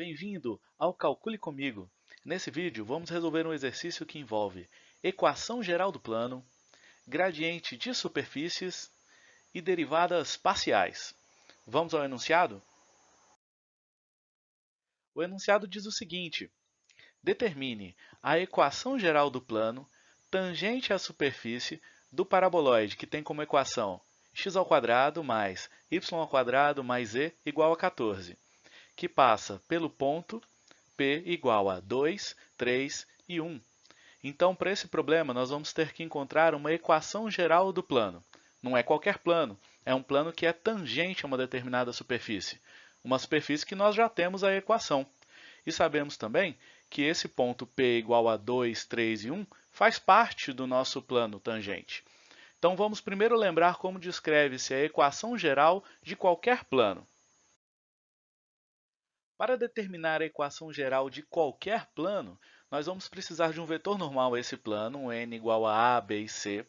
Bem-vindo ao Calcule Comigo. Nesse vídeo, vamos resolver um exercício que envolve equação geral do plano, gradiente de superfícies e derivadas parciais. Vamos ao enunciado? O enunciado diz o seguinte, determine a equação geral do plano tangente à superfície do paraboloide, que tem como equação x ao quadrado mais y ao quadrado mais z igual a 14, que passa pelo ponto P igual a 2, 3 e 1. Então, para esse problema, nós vamos ter que encontrar uma equação geral do plano. Não é qualquer plano, é um plano que é tangente a uma determinada superfície, uma superfície que nós já temos a equação. E sabemos também que esse ponto P igual a 2, 3 e 1 faz parte do nosso plano tangente. Então, vamos primeiro lembrar como descreve-se a equação geral de qualquer plano. Para determinar a equação geral de qualquer plano, nós vamos precisar de um vetor normal a esse plano, um n igual a a, b e c,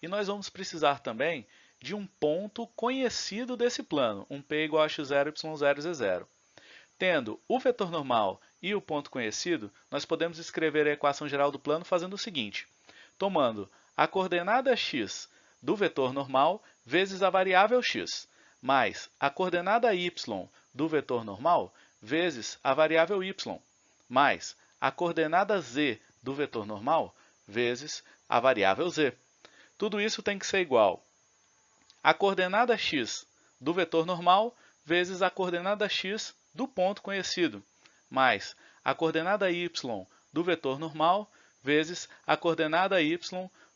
e nós vamos precisar também de um ponto conhecido desse plano, um p igual a x0, y0, z0. Tendo o vetor normal e o ponto conhecido, nós podemos escrever a equação geral do plano fazendo o seguinte, tomando a coordenada x do vetor normal vezes a variável x, mais a coordenada y do vetor normal vezes a variável y, mais a coordenada z do vetor normal vezes a variável z. Tudo isso tem que ser igual a coordenada x do vetor normal vezes a coordenada x do ponto conhecido, mais a coordenada y do vetor normal vezes a coordenada y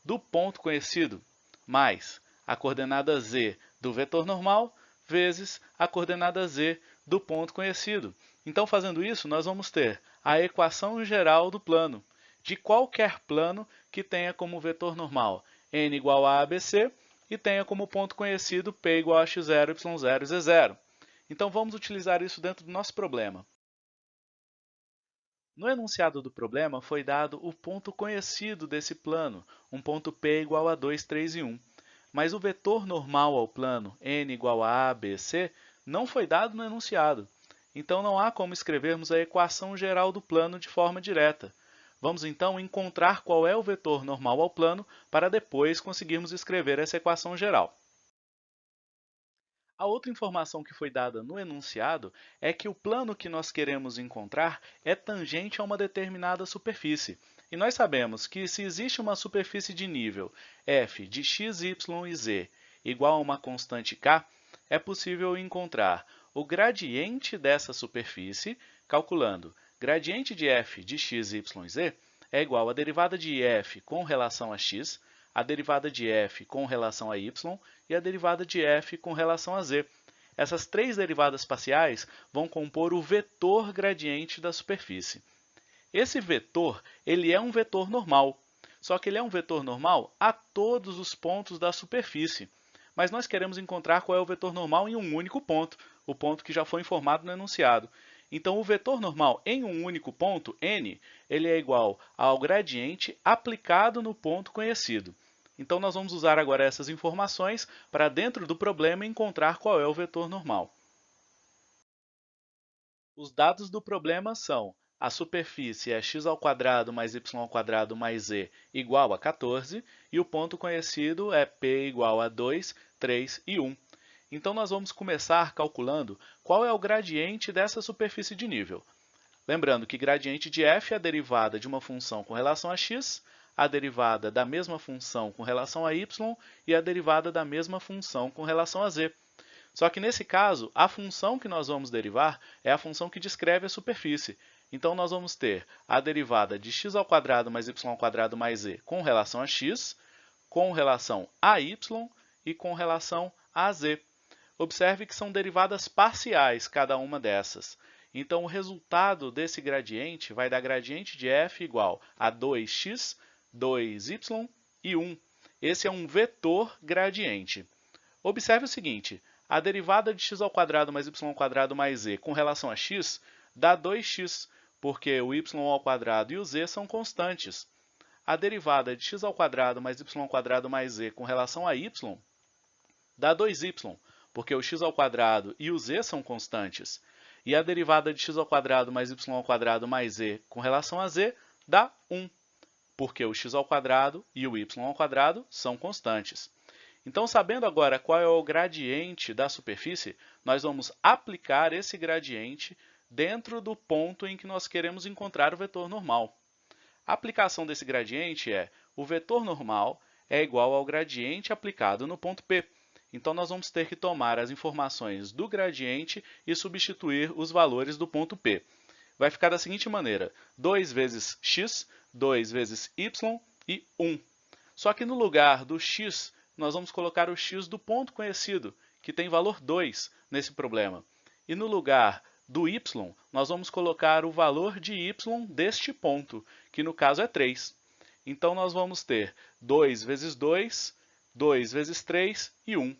do ponto conhecido, mais a coordenada z do vetor normal vezes a coordenada z do ponto conhecido. Então, fazendo isso, nós vamos ter a equação geral do plano, de qualquer plano que tenha como vetor normal n igual a ABC e tenha como ponto conhecido p igual a x0, y0 e z0. Então, vamos utilizar isso dentro do nosso problema. No enunciado do problema, foi dado o ponto conhecido desse plano, um ponto P igual a 2, 3 e 1. Mas o vetor normal ao plano, n igual a a, b, c, não foi dado no enunciado. Então, não há como escrevermos a equação geral do plano de forma direta. Vamos, então, encontrar qual é o vetor normal ao plano para depois conseguirmos escrever essa equação geral. A outra informação que foi dada no enunciado é que o plano que nós queremos encontrar é tangente a uma determinada superfície. E nós sabemos que se existe uma superfície de nível f de x, y e z igual a uma constante k, é possível encontrar o gradiente dessa superfície calculando gradiente de f de x, y e z é igual à derivada de f com relação a x a derivada de f com relação a y e a derivada de f com relação a z. Essas três derivadas parciais vão compor o vetor gradiente da superfície. Esse vetor ele é um vetor normal, só que ele é um vetor normal a todos os pontos da superfície. Mas nós queremos encontrar qual é o vetor normal em um único ponto, o ponto que já foi informado no enunciado. Então, o vetor normal em um único ponto, n, ele é igual ao gradiente aplicado no ponto conhecido. Então, nós vamos usar agora essas informações para, dentro do problema, encontrar qual é o vetor normal. Os dados do problema são a superfície é x ao quadrado mais y ao quadrado mais z igual a 14 e o ponto conhecido é p igual a 2, 3 e 1. Então, nós vamos começar calculando qual é o gradiente dessa superfície de nível. Lembrando que gradiente de f é a derivada de uma função com relação a x, a derivada da mesma função com relação a y e a derivada da mesma função com relação a z. Só que, nesse caso, a função que nós vamos derivar é a função que descreve a superfície. Então, nós vamos ter a derivada de x ao quadrado mais y ao quadrado mais z com relação a x, com relação a y e com relação a z. Observe que são derivadas parciais cada uma dessas. Então, o resultado desse gradiente vai dar gradiente de f igual a 2x, 2y e 1. Esse é um vetor gradiente. Observe o seguinte, a derivada de x ao quadrado mais y ao quadrado mais z com relação a x dá 2x, porque o y ao quadrado e o z são constantes. A derivada de x ao quadrado mais y ao quadrado mais z com relação a y dá 2y, porque o x ao quadrado e o z são constantes. e a derivada de x ao quadrado mais y ao quadrado mais z com relação a z dá 1, porque o x ao quadrado e o y ao quadrado são constantes. Então, sabendo agora qual é o gradiente da superfície, nós vamos aplicar esse gradiente dentro do ponto em que nós queremos encontrar o vetor normal. A aplicação desse gradiente é o vetor normal é igual ao gradiente aplicado no ponto P. Então, nós vamos ter que tomar as informações do gradiente e substituir os valores do ponto P. Vai ficar da seguinte maneira, 2 vezes x, 2 vezes y e 1. Só que no lugar do x, nós vamos colocar o x do ponto conhecido, que tem valor 2 nesse problema. E no lugar do y, nós vamos colocar o valor de y deste ponto, que no caso é 3. Então, nós vamos ter 2 vezes 2, 2 vezes 3 e 1.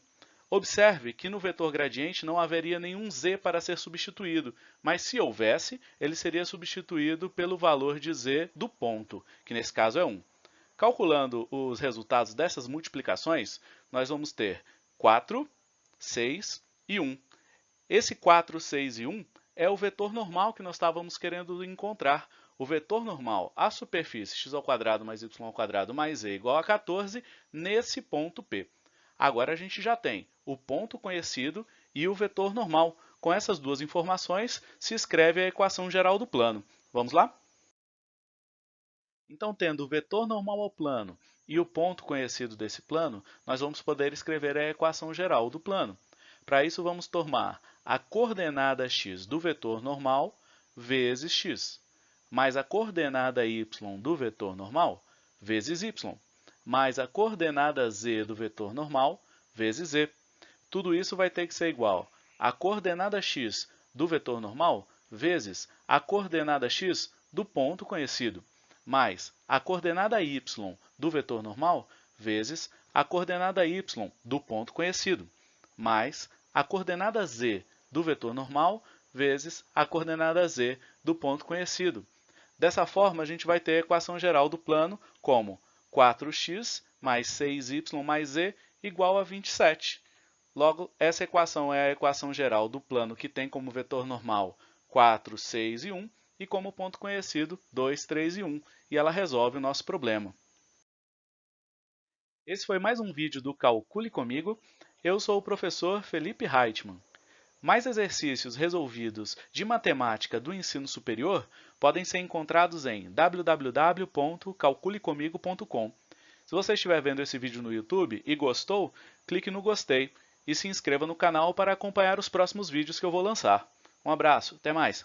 Observe que no vetor gradiente não haveria nenhum z para ser substituído, mas se houvesse, ele seria substituído pelo valor de z do ponto, que nesse caso é 1. Calculando os resultados dessas multiplicações, nós vamos ter 4, 6 e 1. Esse 4, 6 e 1 é o vetor normal que nós estávamos querendo encontrar. O vetor normal, a superfície x ao quadrado mais y ao quadrado mais e igual a 14 nesse ponto P. Agora a gente já tem o ponto conhecido e o vetor normal. Com essas duas informações, se escreve a equação geral do plano. Vamos lá? Então, tendo o vetor normal ao plano e o ponto conhecido desse plano, nós vamos poder escrever a equação geral do plano. Para isso, vamos tomar a coordenada x do vetor normal vezes x, mais a coordenada y do vetor normal vezes y, mais a coordenada z do vetor normal vezes z. Tudo isso vai ter que ser igual a coordenada x do vetor normal vezes a coordenada x do ponto conhecido, mais a coordenada y do vetor normal vezes a coordenada y do ponto conhecido, mais a coordenada z do vetor normal vezes a coordenada z do ponto conhecido. Dessa forma, a gente vai ter a equação geral do plano como 4x mais 6y mais z igual a 27. Logo, essa equação é a equação geral do plano que tem como vetor normal 4, 6 e 1 e como ponto conhecido 2, 3 e 1, e ela resolve o nosso problema. Esse foi mais um vídeo do Calcule Comigo. Eu sou o professor Felipe Reitman. Mais exercícios resolvidos de matemática do ensino superior podem ser encontrados em www.calculecomigo.com. Se você estiver vendo esse vídeo no YouTube e gostou, clique no gostei e se inscreva no canal para acompanhar os próximos vídeos que eu vou lançar. Um abraço, até mais!